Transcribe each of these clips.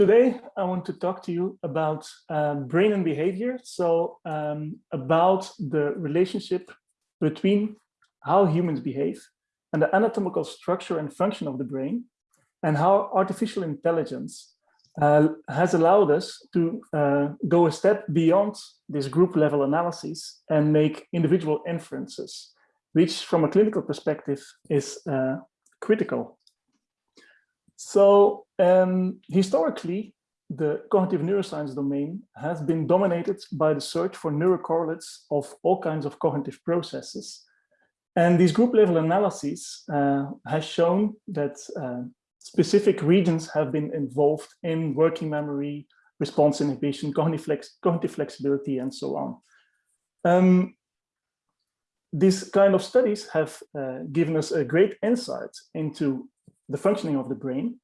today I want to talk to you about uh, brain and behavior. So um, about the relationship between how humans behave and the anatomical structure and function of the brain and how artificial intelligence uh, has allowed us to uh, go a step beyond this group level analysis and make individual inferences, which from a clinical perspective is uh, critical. So um, historically, the cognitive neuroscience domain has been dominated by the search for neurocorrelates of all kinds of cognitive processes. And these group level analyses uh, has shown that uh, specific regions have been involved in working memory, response inhibition, cognitive, flex cognitive flexibility, and so on. Um, these kind of studies have uh, given us a great insight into the functioning of the brain.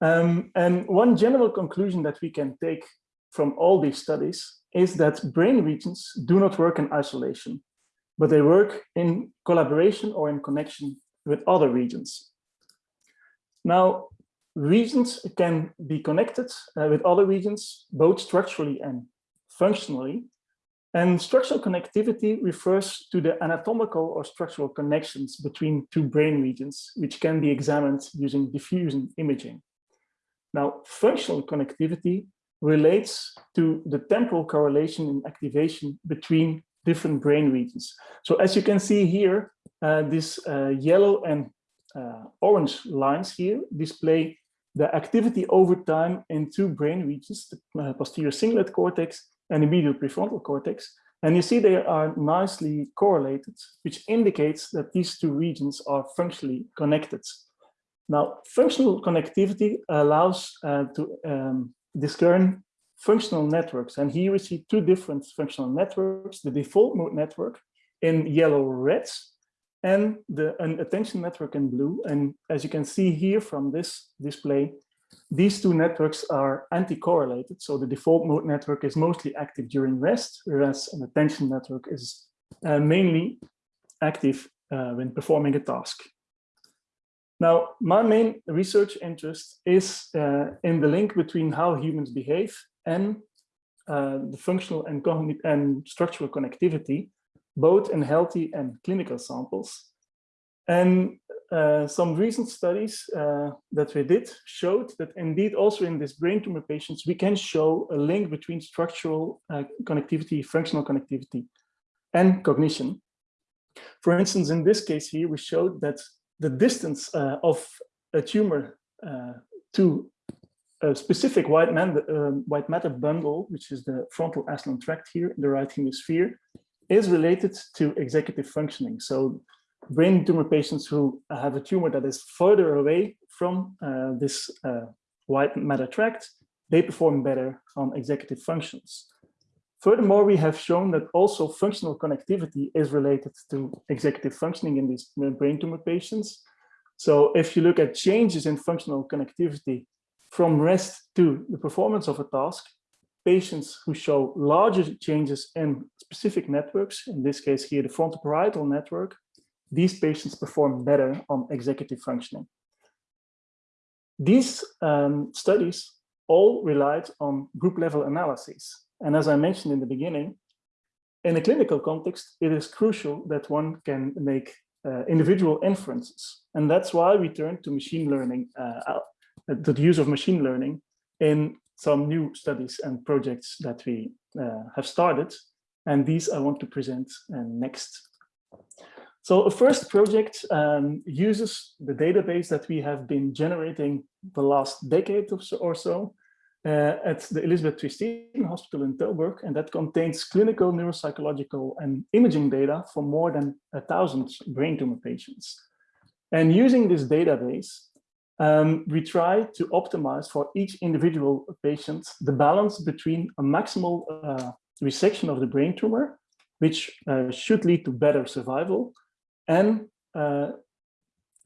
Um, and one general conclusion that we can take from all these studies is that brain regions do not work in isolation, but they work in collaboration or in connection with other regions. Now, regions can be connected uh, with other regions, both structurally and functionally. And structural connectivity refers to the anatomical or structural connections between two brain regions, which can be examined using diffusion imaging. Now, functional connectivity relates to the temporal correlation and activation between different brain regions. So as you can see here, uh, this uh, yellow and uh, orange lines here display the activity over time in two brain regions, the uh, posterior cingulate cortex and medial prefrontal cortex. And you see they are nicely correlated, which indicates that these two regions are functionally connected. Now, functional connectivity allows uh, to um, discern functional networks. And here we see two different functional networks, the default mode network in yellow reds and the an attention network in blue. And as you can see here from this display, these two networks are anti-correlated. So the default mode network is mostly active during rest, whereas an attention network is uh, mainly active uh, when performing a task. Now, my main research interest is uh, in the link between how humans behave and uh, the functional and, and structural connectivity both in healthy and clinical samples. And uh, some recent studies uh, that we did showed that indeed also in these brain tumor patients, we can show a link between structural uh, connectivity, functional connectivity, and cognition. For instance, in this case here, we showed that the distance uh, of a tumor uh, to a specific white, man, white matter bundle, which is the frontal aslant tract here in the right hemisphere, is related to executive functioning. So brain tumor patients who have a tumor that is further away from uh, this uh, white matter tract, they perform better on executive functions. Furthermore, we have shown that also functional connectivity is related to executive functioning in these brain tumor patients. So if you look at changes in functional connectivity from rest to the performance of a task, patients who show larger changes in specific networks, in this case here, the frontoparietal network, these patients perform better on executive functioning. These um, studies all relied on group level analyses. And as I mentioned in the beginning, in a clinical context, it is crucial that one can make uh, individual inferences. And that's why we turn to machine learning, uh, to the use of machine learning in some new studies and projects that we uh, have started. And these I want to present uh, next. So a first project um, uses the database that we have been generating the last decade or so, uh, at the Elisabeth TweeSteden Hospital in Tilburg, and that contains clinical, neuropsychological, and imaging data for more than a thousand brain tumor patients. And using this database, um, we try to optimize for each individual patient the balance between a maximal uh, resection of the brain tumor, which uh, should lead to better survival, and uh,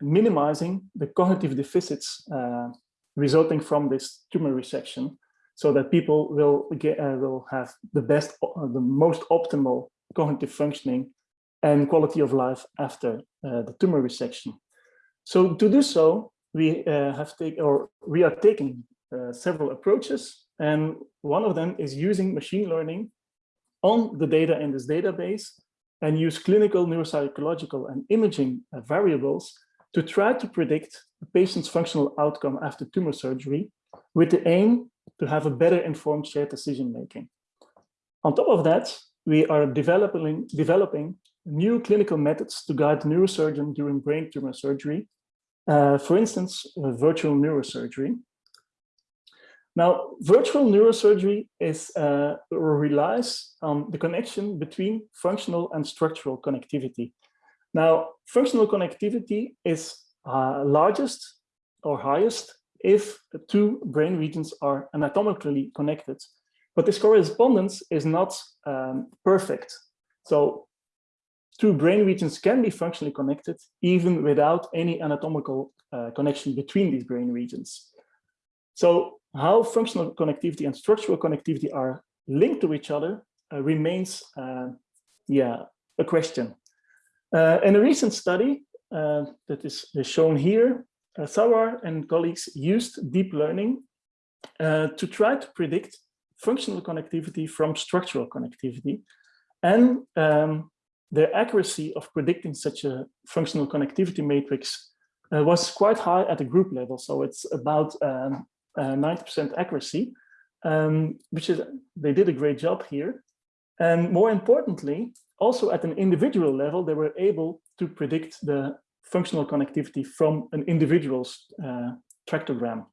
minimizing the cognitive deficits uh, resulting from this tumor resection so that people will get uh, will have the best uh, the most optimal cognitive functioning and quality of life after the tumor resection. So to do so we uh, have taken or we are taking uh, several approaches, and one of them is using machine learning on the data in this database and use clinical, neuropsychological, and imaging variables to try to predict a patient's functional outcome after tumor surgery with the aim to have a better informed shared decision making. On top of that, we are developing, developing new clinical methods to guide the neurosurgeon during brain tumor surgery, uh, for instance, virtual neurosurgery. Now, virtual neurosurgery is uh, relies on the connection between functional and structural connectivity. Now, functional connectivity is uh, largest or highest if two brain regions are anatomically connected. But this correspondence is not um, perfect. So two brain regions can be functionally connected even without any anatomical uh, connection between these brain regions. So how functional connectivity and structural connectivity are linked to each other uh, remains, uh, yeah, a question. Uh, in a recent study uh, that is, shown here, uh, Sarwar and colleagues used deep learning uh, to try to predict functional connectivity from structural connectivity. And um, the accuracy of predicting such a functional connectivity matrix was quite high at the group level. So it's about um, 90% uh, accuracy, um, which is, they did a great job here. And more importantly, also at an individual level, they were able to predict the functional connectivity from an individual's uh, tractogram.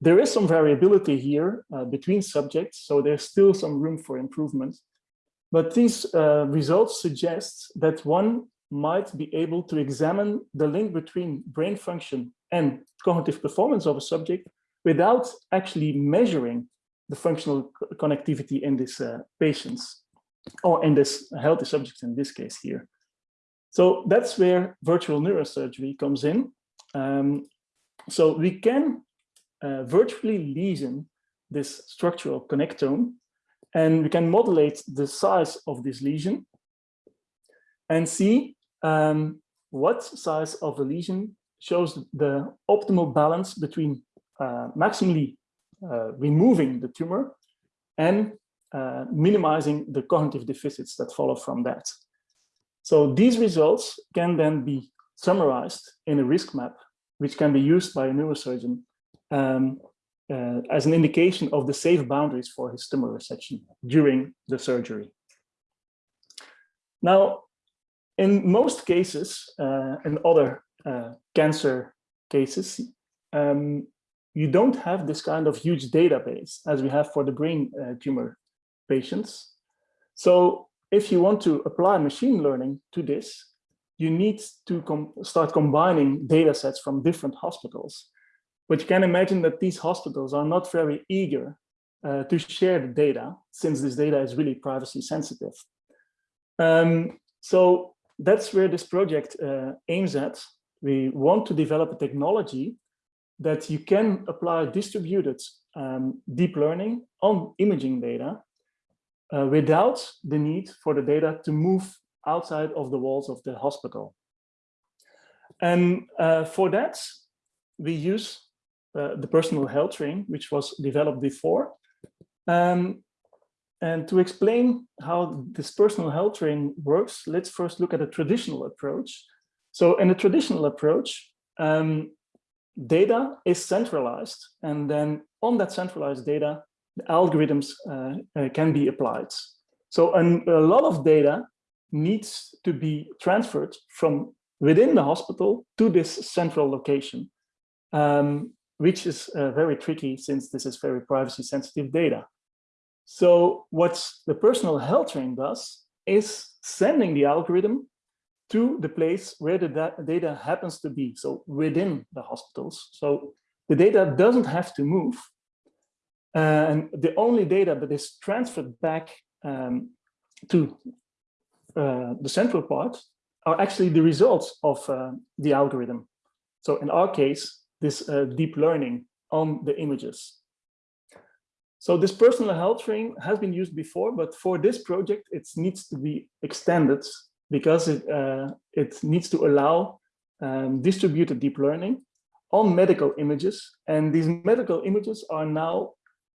There is some variability here uh, between subjects, so there's still some room for improvement. But these uh, results suggest that one might be able to examine the link between brain function and cognitive performance of a subject without actually measuring the functional connectivity in these uh, patients or in this healthy subjects in this case here. So that's where virtual neurosurgery comes in. Um, so we can uh, virtually lesion this structural connectome and we can modulate the size of this lesion and see um, what size of the lesion shows the optimal balance between maximally uh, removing the tumor and uh, minimizing the cognitive deficits that follow from that. So these results can then be summarized in a risk map, which can be used by a neurosurgeon um, uh, as an indication of the safe boundaries for his tumor resection during the surgery. Now, in most cases, uh, in other uh, cancer cases, um, you don't have this kind of huge database as we have for the brain uh, tumor patients. So if you want to apply machine learning to this, you need to com start combining data sets from different hospitals. But you can imagine that these hospitals are not very eager uh, to share the data since this data is really privacy sensitive. Um, so that's where this project uh, aims at. We want to develop a technology that you can apply distributed um, deep learning on imaging data uh, without the need for the data to move outside of the walls of the hospital. And uh, for that, we use uh, the personal health train, which was developed before. Um, and to explain how this personal health train works, let's first look at a traditional approach. So in a traditional approach, um, data is centralized and then on that centralized data the algorithms uh, uh, can be applied. So a lot of data needs to be transferred from within the hospital to this central location um, which is uh, very tricky since this is very privacy sensitive data. So what the personal health train does is sending the algorithm to the place where the data happens to be, so within the hospitals. So the data doesn't have to move. and the only data that is transferred back um, to uh, the central part are actually the results of uh, the algorithm. So in our case, this uh, deep learning on the images. So this personal health train has been used before, but for this project, it needs to be extended because it, uh, it needs to allow um, distributed deep learning on medical images. And these medical images are now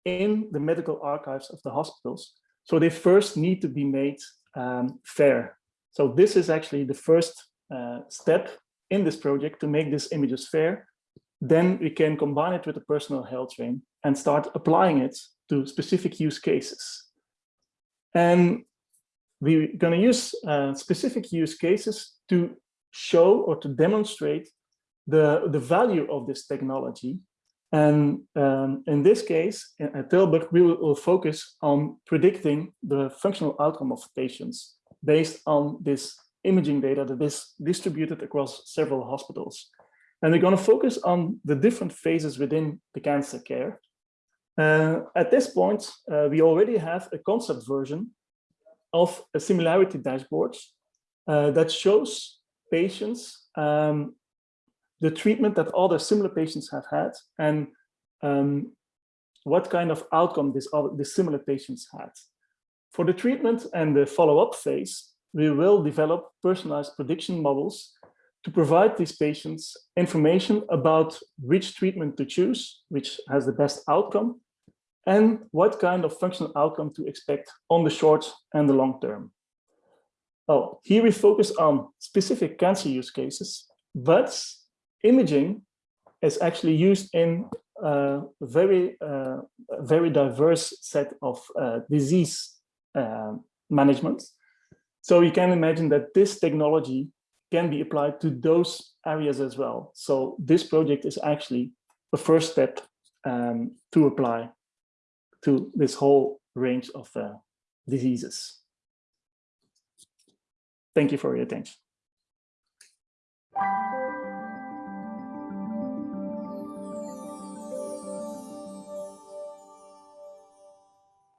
in the medical archives of the hospitals. So they first need to be made um, fair. So this is actually the first uh, step in this project to make these images fair. Then we can combine it with the personal health train and start applying it to specific use cases. And we're going to use uh, specific use cases to show or to demonstrate the, the value of this technology. And um, in this case, at Tilburg, we will, will, focus on predicting the functional outcome of patients based on this imaging data that is distributed across several hospitals. And we're going to focus on the different phases within the cancer care. Uh, at this point, uh, we already have a concept version of a similarity dashboard uh, that shows patients um, the treatment that other similar patients have had and um, what kind of outcome this other, the similar patients had. For the treatment and the follow-up phase, we will develop personalized prediction models to provide these patients information about which treatment to choose, which has the best outcome, and what kind of functional outcome to expect on the short and the long term. Oh, here we focus on specific cancer use cases, but imaging is actually used in a very, uh, very diverse set of uh, disease uh, management. So you can imagine that this technology can be applied to those areas as well. So this project is actually the first step um, to apply to this whole range of uh, diseases. Thank you for your attention.